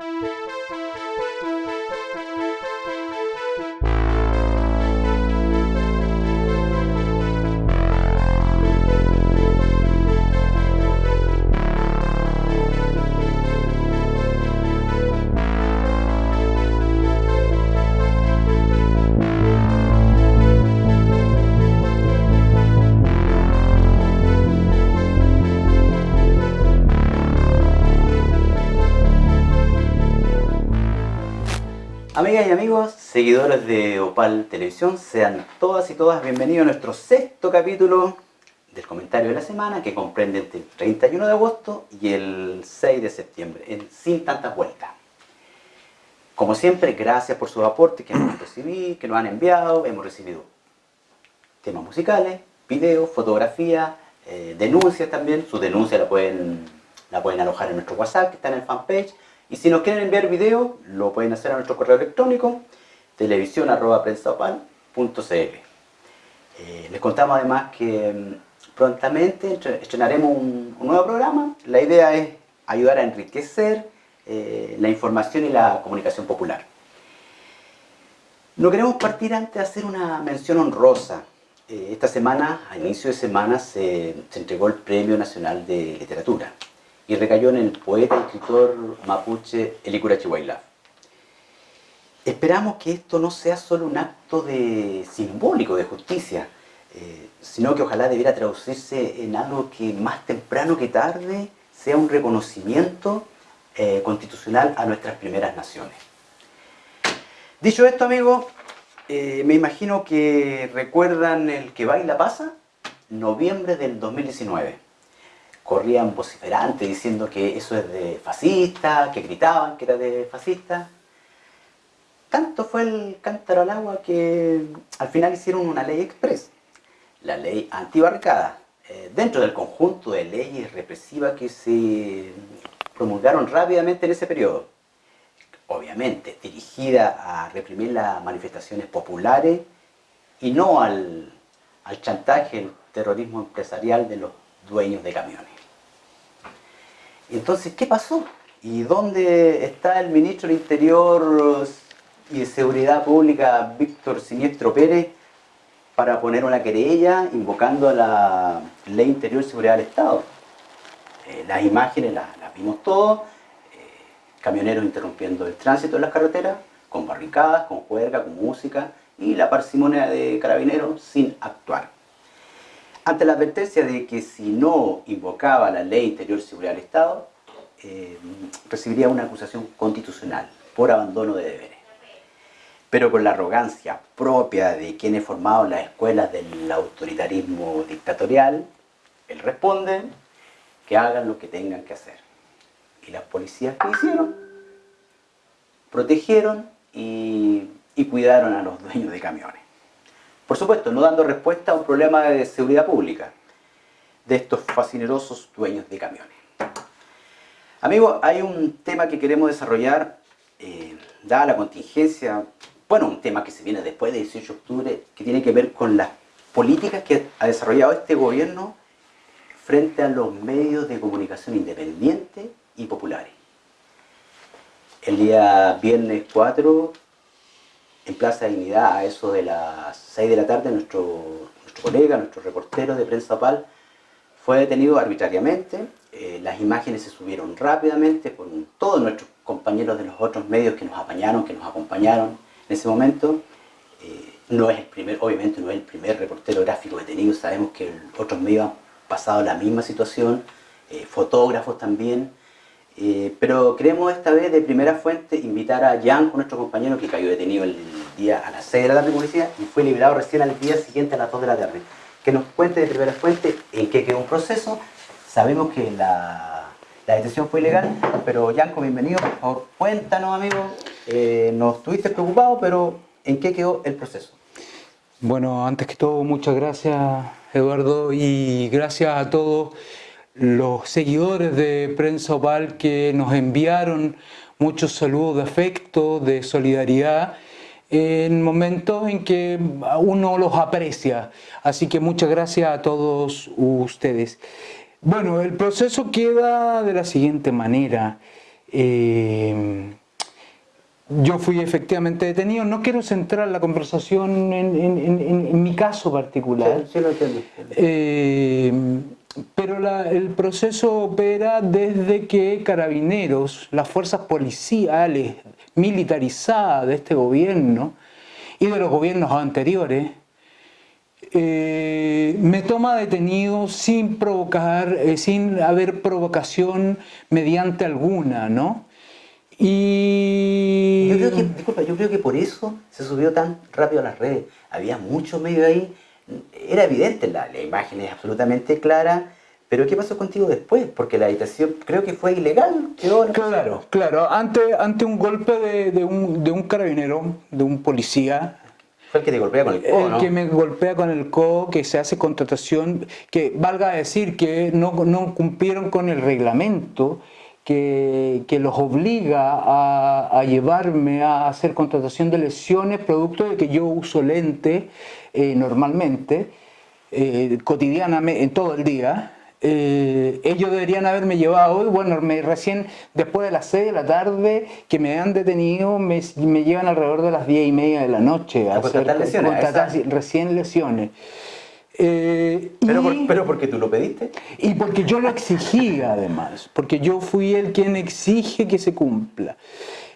Amigas y seguidores de Opal Televisión, sean todas y todas bienvenidos a nuestro sexto capítulo del comentario de la semana que comprende entre el 31 de agosto y el 6 de septiembre, en sin tantas vueltas. Como siempre, gracias por sus aportes que hemos recibido, que nos han enviado, hemos recibido temas musicales, videos, fotografías, eh, denuncias también, sus denuncias la pueden, la pueden alojar en nuestro WhatsApp que está en el fanpage, y si nos quieren enviar video, lo pueden hacer a nuestro correo electrónico televisión.prensapal.cl eh, Les contamos además que mm, prontamente estrenaremos un, nuevo programa. La idea es ayudar a enriquecer eh, la información y la comunicación popular. No queremos partir antes de hacer una mención honrosa. Eh, esta semana, a inicio de semana, se, se entregó el Premio Nacional de Literatura y recayó en el poeta y escritor mapuche Elikura Chihuahua. Esperamos que esto no sea solo un acto de, simbólico de justicia, eh, sino que ojalá debiera traducirse en algo que más temprano que tarde sea un reconocimiento eh, constitucional a nuestras primeras naciones. Dicho esto, amigos, eh, me imagino que recuerdan el que baila pasa, noviembre del 2019 corrían vociferantes diciendo que eso es de fascista, que gritaban que era de fascista. Tanto fue el cántaro al agua que al final hicieron una ley express, la ley antibarricada, eh, dentro del conjunto de leyes represivas que se promulgaron rápidamente en ese periodo. Obviamente dirigida a reprimir las manifestaciones populares y no al, al chantaje, el terrorismo empresarial de los dueños de camiones. Entonces, ¿qué pasó? ¿Y dónde está el ministro del Interior y de Seguridad Pública, Víctor Siniestro Pérez, para poner una querella invocando la Ley Interior y Seguridad del Estado? Eh, las imágenes las, vimos todos, eh, camioneros interrumpiendo el tránsito en las carreteras, con barricadas, con juerga, con música, y la parsimonia de carabineros sin actuar. Ante la advertencia de que si no invocaba la ley interior seguridad del Estado, eh, recibiría una acusación constitucional por abandono de deberes. Pero con la arrogancia propia de quienes formaron las escuelas del autoritarismo dictatorial, él responde que hagan lo que tengan que hacer. Y las policías que hicieron, protegieron y cuidaron a los dueños de camiones. Por supuesto, no dando respuesta a un problema de seguridad pública de estos fascinerosos dueños de camiones. Amigos, hay un tema que queremos desarrollar, eh, dada la contingencia, bueno, un tema que se viene después del 18 de octubre, que tiene que ver con las políticas que ha desarrollado este gobierno frente a los medios de comunicación independientes y populares. El día viernes 4 en Plaza Dignidad a eso de las 6 de la tarde nuestro, nuestro colega, nuestro reportero de prensa PAL fue detenido arbitrariamente, eh, las imágenes se subieron rápidamente con todos nuestros compañeros de los otros medios que nos apañaron, que nos acompañaron en ese momento. Eh, no es el primer, obviamente no es el primer reportero gráfico detenido, sabemos que otros medios han pasado la misma situación, eh, fotógrafos también, pero queremos esta vez de primera fuente invitar a Jan, nuestro compañero que cayó detenido el día a las 6 de la tarde policía y fue liberado recién al día siguiente a las 2 de la tarde. Que nos cuente de primera fuente en qué quedó un proceso. Sabemos que la, la detención fue ilegal, pero Yanko, bienvenido. Por favor, cuéntanos, amigo. Eh, nos estuviste preocupado, pero ¿en qué quedó el proceso? Bueno, antes que todo, muchas gracias, Eduardo, y gracias a todos los seguidores de Prensa Opal que nos enviaron muchos saludos de afecto, de solidaridad en momentos en que uno los aprecia. Así que muchas gracias a todos ustedes. Bueno, el proceso queda de la siguiente manera. Eh, yo fui efectivamente detenido. No quiero centrar la conversación en, mi caso particular. Sí, lo entiendo. Eh, pero el proceso opera desde que carabineros, las fuerzas policiales militarizadas de este gobierno y de los gobiernos anteriores, eh, me toma detenido sin provocar, eh, sin haber provocación mediante alguna, ¿no? Y... Yo creo que, disculpa, yo creo que por eso se subió tan rápido a las redes. Había muchos medios ahí, era evidente, la, la imagen es absolutamente clara, pero ¿qué pasó contigo después? Porque la habitación creo que fue ilegal. claro, claro. Ante, ante un golpe de, un, de, un, carabinero, de un policía... Fue el que te golpea con el codo, El que me golpea con el codo, que se hace contratación, que valga decir que no, no cumplieron con el reglamento que, que los obliga a, a, llevarme a hacer contratación de lesiones producto de que yo uso lente eh, normalmente, eh, cotidianamente, en todo el día, eh, ellos deberían haberme llevado hoy, bueno, me, recién después de las 6 de la tarde que me han detenido, me, me llevan alrededor de las 10 y media de la noche a, hacer lesiones, recién lesiones. Eh, pero, pero porque tú lo pediste. Y porque yo lo exigía además, porque yo fui el quien exige que se cumpla.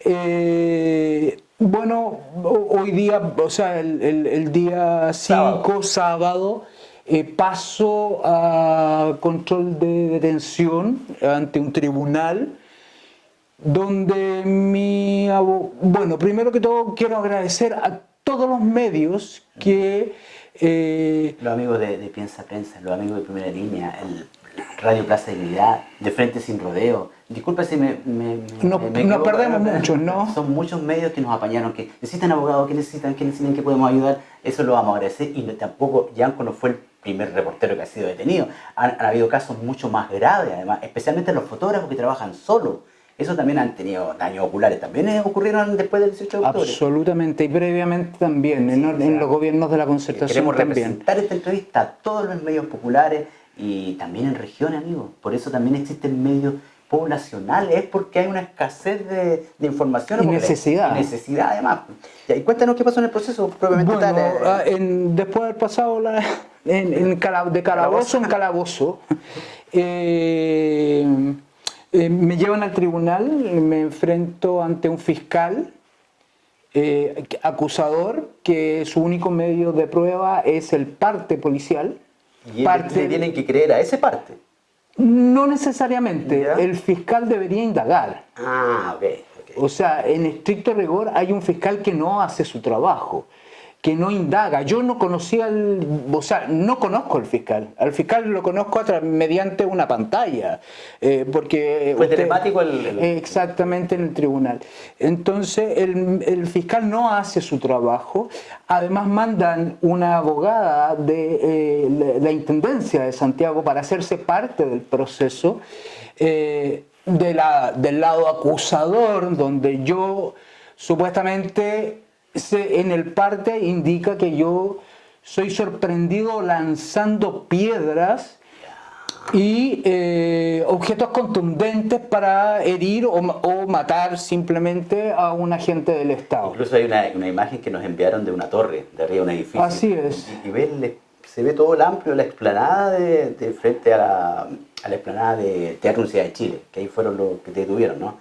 Eh, bueno, hoy día, o sea, el, el, día 5, sábado eh, paso a control de detención ante un tribunal donde mi bueno primero que todo quiero agradecer a todos los medios que eh, los amigos de, Piensa Prensa los amigos de Primera Línea el Radio Plaza de Dignidad de Frente Sin Rodeo disculpe si me, me, no, nos perdemos mucho ¿no? son muchos medios que nos apañaron que necesitan abogados que necesitan que necesitan que podemos ayudar eso lo vamos a agradecer y tampoco Yanko no fue el primer reportero que ha sido detenido. Han, habido casos mucho más graves, además, especialmente los fotógrafos que trabajan solos. Eso también han tenido daños oculares. ¿También ocurrieron después del 18 de octubre? Absolutamente, y previamente también, en, los gobiernos de la concertación Queremos representar esta entrevista a todos los medios populares y también en regiones, amigos. Por eso también existen medios poblacionales, es porque hay una escasez de, información. Y necesidad. Y necesidad, además. y cuéntanos qué pasó en el proceso propiamente tal. Eh. Ah, después de haber pasado la, en, de calabozo en calabozo. Eh, eh, me llevan al tribunal, me enfrento ante un fiscal eh, acusador que su único medio de prueba es el parte policial. ¿Y parte, tienen que creer a ese parte? No necesariamente, el fiscal debería indagar. Ah, ok. O sea, en estricto rigor hay un fiscal que no hace su trabajo que no indaga. Yo no conocía, al, o sea, no conozco al fiscal. Al fiscal lo conozco mediante una pantalla. Eh, porque Fue telemático el, Exactamente en el tribunal. Entonces el, fiscal no hace su trabajo. Además mandan una abogada de eh, la, Intendencia de Santiago para hacerse parte del proceso. Eh, de la, del lado acusador, donde yo supuestamente en el parte indica que yo soy sorprendido lanzando piedras y eh, objetos contundentes para herir o, matar simplemente a un agente del Estado. Incluso hay una, imagen que nos enviaron de una torre, de arriba de un edificio. Así es. Y, se ve todo el amplio, la explanada de, frente a la, a la, explanada de Teatro Universidad de Chile, que ahí fueron los que te detuvieron, ¿no?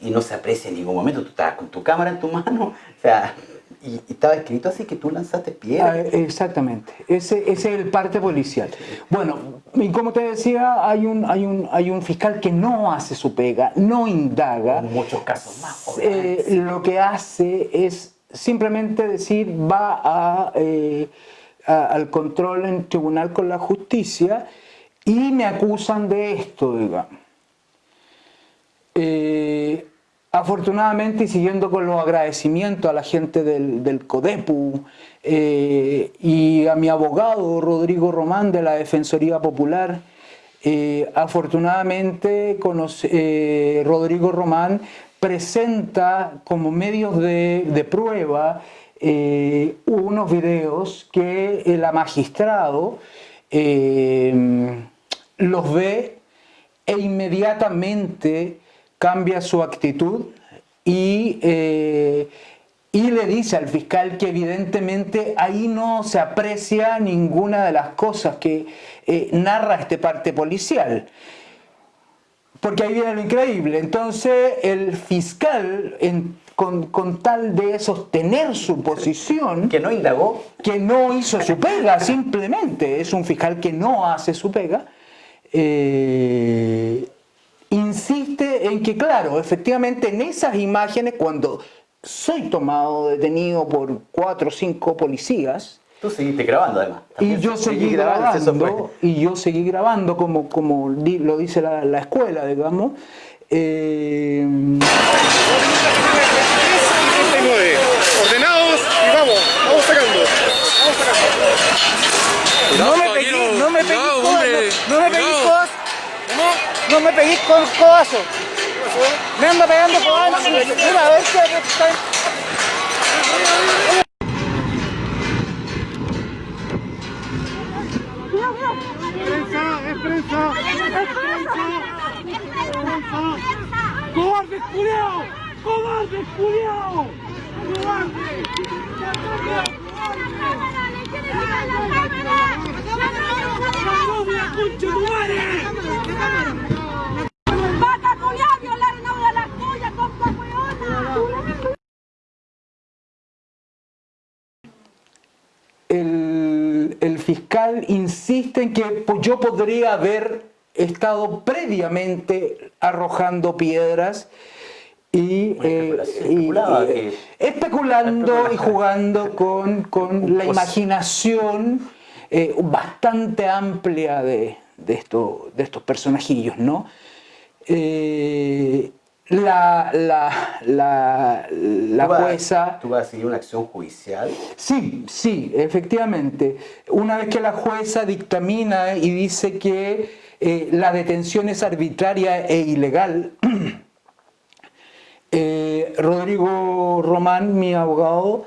Y no se aprecia en ningún momento, tú estabas con tu cámara en tu mano, o sea, y, estaba escrito así que tú lanzaste piedras. Ah, exactamente, ese, es el parte policial. Bueno, y como te decía, hay un, hay, un, hay un fiscal que no hace su pega, no indaga. En muchos casos más. Eh, lo que hace es simplemente decir, va eh, al control en tribunal con la justicia y me acusan de esto, digamos. Eh, Afortunadamente, y siguiendo con los agradecimientos a la gente del, CODEPU eh, y a mi abogado Rodrigo Román de la Defensoría Popular, eh, afortunadamente eh, Rodrigo Román presenta como medios de, prueba unos videos que el magistrado los ve e inmediatamente cambia su actitud y, eh, y le dice al fiscal que evidentemente ahí no se aprecia ninguna de las cosas que eh, narra este parte policial. Porque ahí viene lo increíble. Entonces el fiscal, con, tal de sostener su posición... Que no indagó. Que no hizo su pega, simplemente. Es un fiscal que no hace su pega. Eh, insiste en que, claro, efectivamente en esas imágenes, cuando soy tomado detenido por cuatro o cinco policías, Tú seguiste grabando además. y yo seguí grabando, y yo seguí grabando como, como lo dice la, la escuela, digamos. Eh... Ordenados y vamos, vamos sacando. Vamos sacando. No me pegué, no me pegué, no, me pegué cosas. No me pegué con codazo. Me ando pegando codazo. Mira, a ver qué está. prensa! ¡Es prensa! ¡Cobarde culiao! ¡Cobarde culiao! ¡Cobarde! ¡Vaca culiao! ¡Violaron a una de las tuyas, compa weona! el, el, fiscal en que yo podría haber estado previamente arrojando piedras y, eh, especulando y jugando con, con la imaginación eh, bastante amplia de, de, esto, de estos personajillos, ¿no? Eh, la, la, la, la jueza... ¿Tú vas a seguir una acción judicial? Sí, sí, efectivamente. Una vez que la jueza dictamina y dice que eh, la detención es arbitraria e ilegal, eh, Rodrigo Román, mi abogado,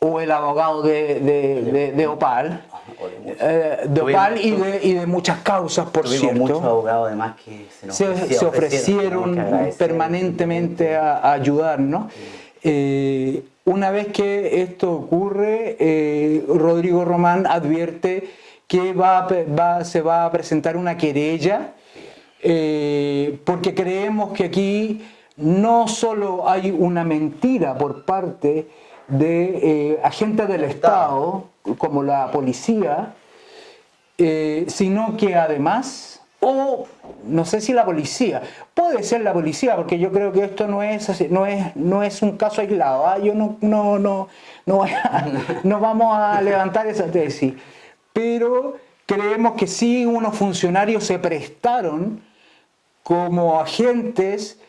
o el abogado de, de, de Opal, eh, de Opal y de, y de, muchas causas, por cierto. muchos abogados además que se, nos se, ofrecieron, permanentemente a, ayudarnos. Eh, una vez que esto ocurre, eh, Rodrigo Román advierte que va, va, se va a presentar una querella porque creemos que aquí no solo hay una mentira por parte de agentes del Estado, como la policía, eh, sino que además, o no sé si la policía, puede ser la policía, porque yo creo que esto no es, no es, no es un caso aislado, ¿ah? yo no, no, no, no, no vamos a levantar esa tesis, pero creemos que sí unos funcionarios se prestaron como agentes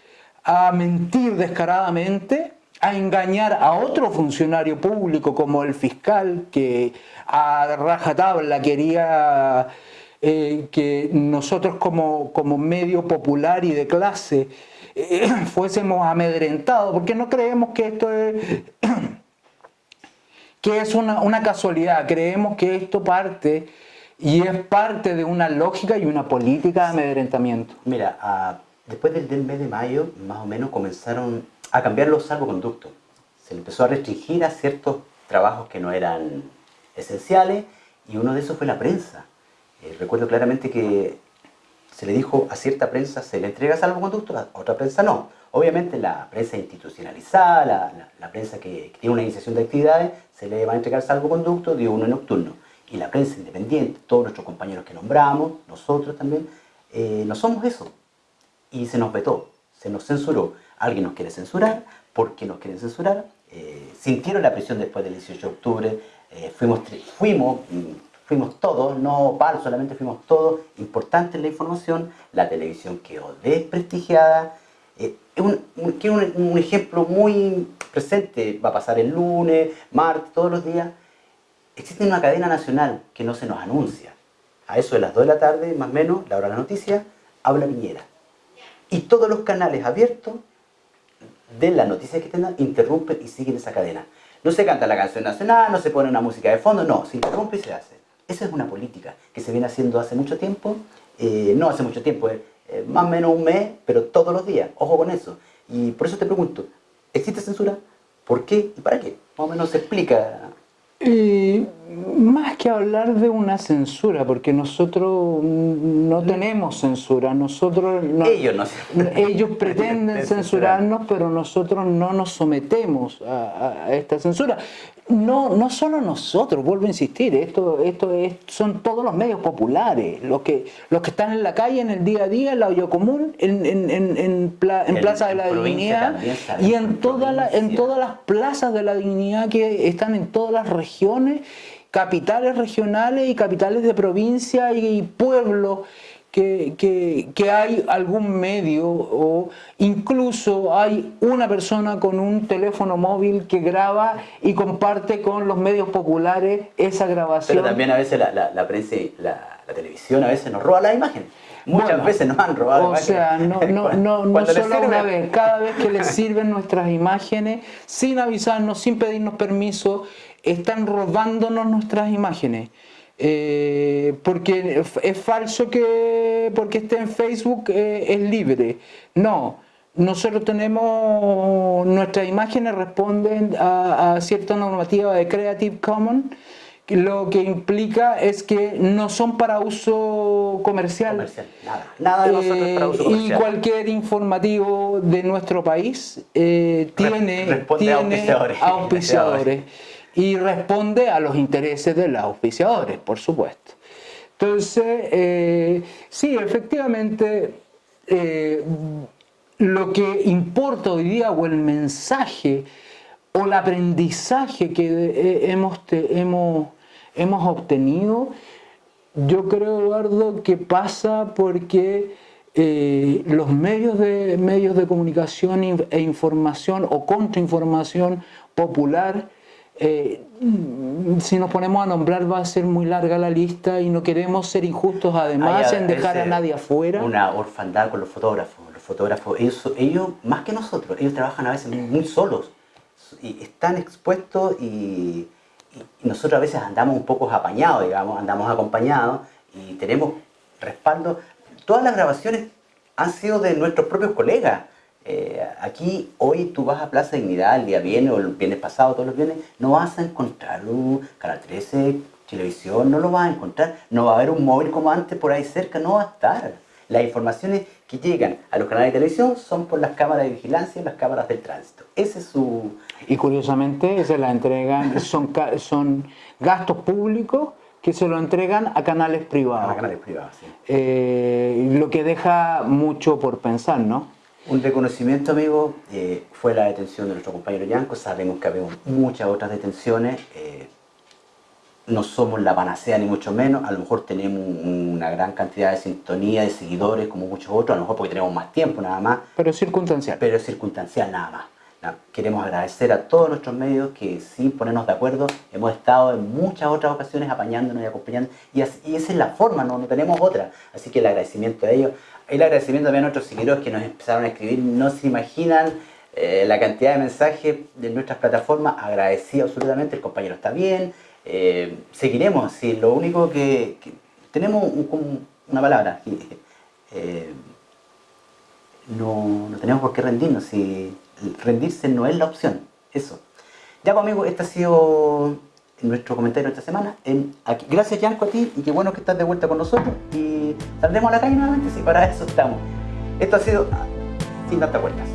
a mentir descaradamente a engañar a otro funcionario público como el fiscal que a rajatabla quería eh, que nosotros como, como, medio popular y de clase eh, fuésemos amedrentados, porque no creemos que esto es, que es una, una, casualidad, creemos que esto parte y es parte de una lógica y una política de amedrentamiento. Mira, después del, del mes de mayo, más o menos comenzaron a cambiar los salvoconductos. Se empezó a restringir a ciertos trabajos que no eran esenciales y uno de esos fue la prensa. Eh, recuerdo claramente que se le dijo a cierta prensa se le entrega salvoconducto, a otra prensa no. Obviamente la prensa institucionalizada, la, prensa que, tiene una iniciación de actividades, se le va a entregar salvoconducto de uno nocturno. Y la prensa independiente, todos nuestros compañeros que nombramos, nosotros también, eh, no somos eso. Y se nos vetó, se nos censuró alguien nos quiere censurar, ¿por qué nos quieren censurar? Eh, sintieron la presión después del 18 de octubre, eh, fuimos, fuimos, mm, fuimos todos, no PAL, solamente fuimos todos, importante la información, la televisión quedó desprestigiada, eh, un, un, un, ejemplo muy presente, va a pasar el lunes, martes, todos los días, existe una cadena nacional que no se nos anuncia, a eso de las 2 de la tarde, más o menos, la hora de la noticia, habla Piñera. Y todos los canales abiertos de las noticias que tengan, interrumpen y siguen esa cadena. No se canta la canción nacional, no se pone una música de fondo, no, se interrumpe y se hace. Esa es una política que se viene haciendo hace mucho tiempo, eh, no hace mucho tiempo, eh, eh, más o menos un mes, pero todos los días, ojo con eso. Y por eso te pregunto, ¿Existe censura? ¿Por qué y para qué? Más o menos se explica. Eh, más que hablar de una censura, porque nosotros no tenemos censura, nosotros no- Ellos no. ellos pretenden censurarnos, pero nosotros no nos sometemos a, esta censura. No, no solo nosotros, vuelvo a insistir, esto, esto es, son todos los medios populares, los que, los que están en la calle, en el día a día, en la olla común, en, en, en, en pla- en En- Plaza de la Dignidad y en toda la- en todas las plazas de la dignidad que están en todas las regiones, capitales regionales y capitales de provincia y, pueblos que, que- que hay algún medio o incluso hay una persona con un teléfono móvil que graba y comparte con los medios populares esa grabación. Pero también a veces la, la, la prensa y la, la televisión a veces nos roba las imágenes. Muchas Bueno, veces nos han robado O imágenes. sea, no, no, no, no solo una vez, cada vez que les sirven nuestras imágenes, sin avisarnos, sin pedirnos permiso, están robándonos nuestras imágenes. Eh, porque es- falso que porque esté en Facebook eh, es libre. No, nosotros tenemos, nuestras imágenes responden a, a cierta normativa de Creative Commons, que lo que implica es que no son para uso comercial. Comercial, nada. Nada de nosotros es para uso Eh, y cualquier informativo de nuestro país eh, tiene, responde a tiene auspiciadores. auspiciadores y responde a los intereses de los auspiciadores, por supuesto. Entonces, eh, sí, efectivamente, eh, lo que importa hoy día o el mensaje o el aprendizaje que eh, hemos, hemos, hemos obtenido, yo creo, Eduardo, que pasa porque los medios de, medios de comunicación e información o contrainformación popular, eh, si nos ponemos a nombrar va a ser muy larga la lista y no queremos ser injustos además Hay en dejar a nadie afuera. Una orfandad con los fotógrafos. Los fotógrafos, ellos, ellos más que nosotros, ellos trabajan a veces muy, solos y están expuestos y, y- y nosotros a veces andamos un poco apañados, digamos, andamos acompañados y tenemos respaldo. Todas las grabaciones han sido de nuestros propios colegas. Eh, aquí hoy tú vas a Plaza Dignidad el día viernes o el viernes pasado, todos los viernes, no vas a encontrar un Canal 13, televisión, no lo vas a encontrar. No va a haber un móvil como antes por ahí cerca, no va a estar. Las informaciones que llegan a los canales de televisión son por las cámaras de vigilancia y las cámaras del tránsito. Ese es su... Y curiosamente se la entregan, son, son gastos públicos que se lo entregan a canales privados. a canales privados. sí. Eh, lo que deja mucho por pensar, ¿no? Un reconocimiento, amigo, eh, fue la detención de nuestro compañero Yanco. Sabemos que había muchas otras detenciones. eh, no somos la panacea ni mucho menos. A lo mejor tenemos un- una gran cantidad de sintonía, de seguidores, como muchos otros. A lo mejor porque tenemos más tiempo nada más. Pero es circunstancial. Pero es circunstancial nada más. Queremos agradecer a todos nuestros medios que sin ponernos de acuerdo hemos estado en muchas otras ocasiones apañándonos y acompañando y esa es la forma, no, no tenemos otra. Así que el agradecimiento a ellos. El agradecimiento también a nuestros seguidores que nos empezaron a escribir. No se imaginan eh, la cantidad de mensajes de nuestras plataformas. Agradecido absolutamente, el compañero está bien. Eh, seguiremos, si lo único que, tenemos un- una palabra. eh, no, no tenemos por qué rendirnos, si rendirse no es la opción, eso. Ya pues amigos, este ha sido nuestro comentario esta semana. En, aquí. Gracias Yanko a ti y qué bueno que estás de vuelta con nosotros y saldremos a la calle nuevamente, si para eso estamos. Esto ha sido ah, sin tantas vueltas.